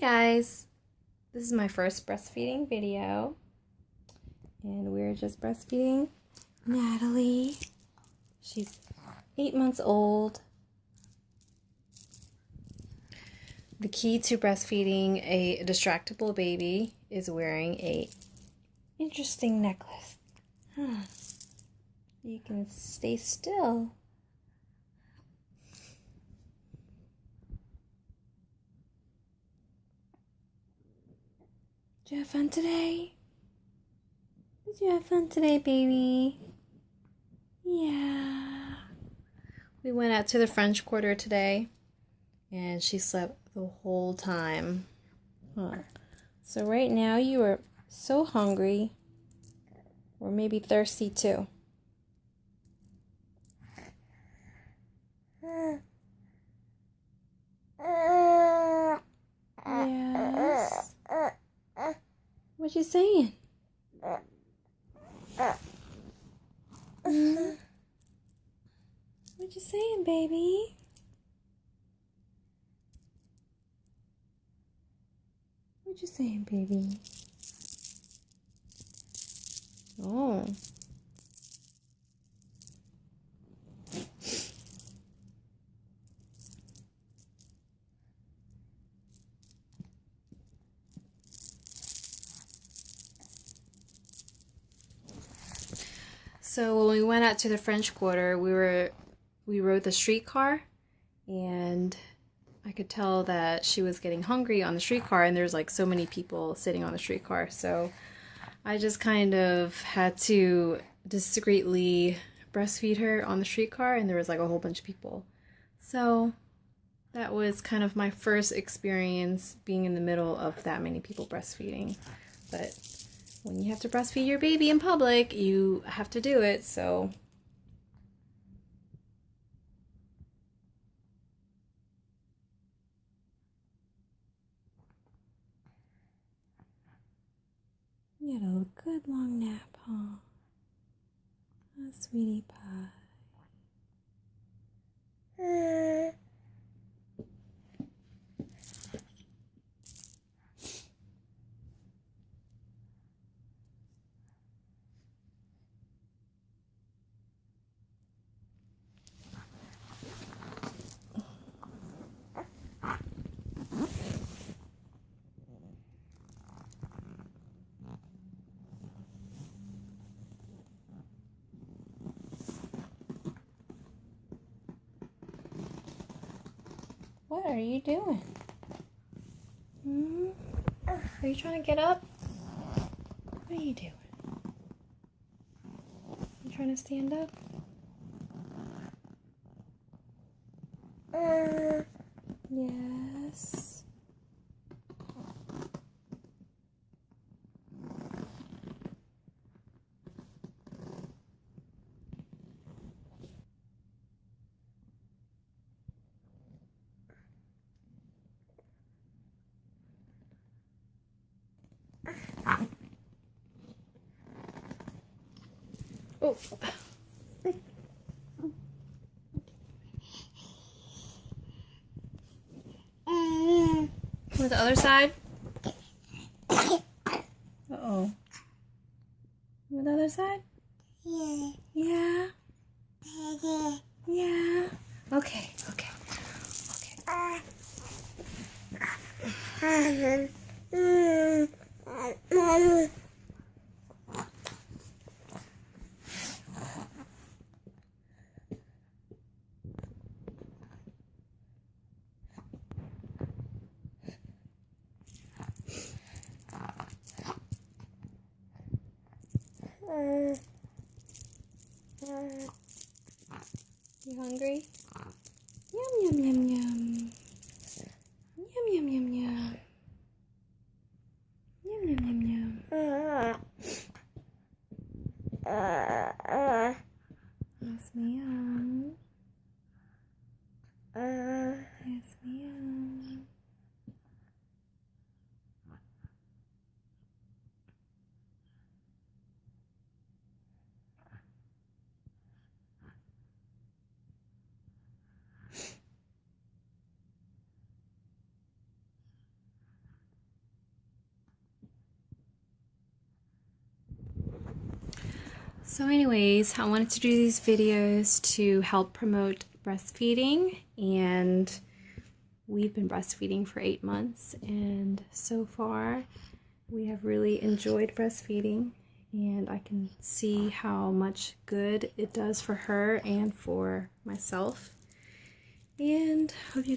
Guys, this is my first breastfeeding video, and we're just breastfeeding Natalie. She's eight months old. The key to breastfeeding a distractible baby is wearing a interesting necklace. Huh. You can stay still. Did you have fun today? Did you have fun today, baby? Yeah. We went out to the French Quarter today and she slept the whole time. Huh. So, right now, you are so hungry or maybe thirsty too. Yes. What you saying? Mm. What you saying, baby? What you saying, baby? Oh. So when we went out to the French Quarter, we were we rode the streetcar, and I could tell that she was getting hungry on the streetcar, and there's like so many people sitting on the streetcar. So I just kind of had to discreetly breastfeed her on the streetcar, and there was like a whole bunch of people. So that was kind of my first experience being in the middle of that many people breastfeeding. But when you have to breastfeed your baby in public, you have to do it. So You had a good long nap, huh? A sweetie pie. What are you doing? Hmm? Are you trying to get up? What are you doing? You trying to stand up? Yes. Oh. With the other side? Uh oh. With the other side? Yeah. Yeah. Yeah. Okay, okay. Okay. You hungry? Yum yum yum yum. Yum yum yum yum. Yum yum yum yum. Yes, ma'am. Yes, ma'am. So, anyways, I wanted to do these videos to help promote breastfeeding, and we've been breastfeeding for eight months, and so far we have really enjoyed breastfeeding, and I can see how much good it does for her and for myself. And hope you